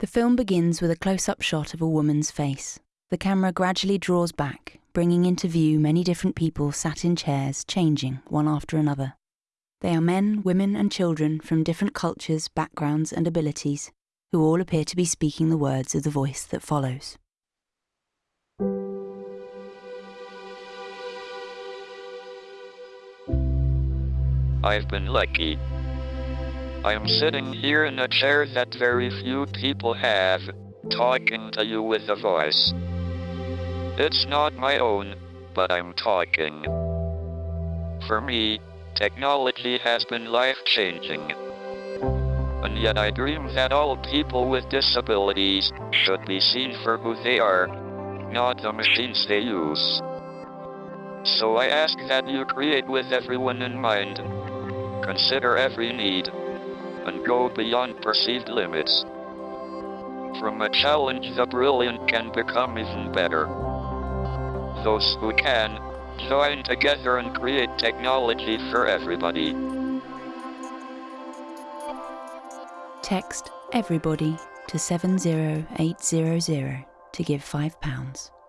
The film begins with a close up shot of a woman's face. The camera gradually draws back, bringing into view many different people sat in chairs, changing one after another. They are men, women, and children from different cultures, backgrounds, and abilities, who all appear to be speaking the words of the voice that follows. I've been lucky. I am sitting here in a chair that very few people have, talking to you with a voice. It's not my own, but I'm talking. For me, technology has been life-changing. And yet I dream that all people with disabilities should be seen for who they are, not the machines they use. So I ask that you create with everyone in mind. Consider every need, and go beyond perceived limits. From a challenge, the brilliant can become even better. Those who can, join together and create technology for everybody. Text everybody to 70800 to give £5.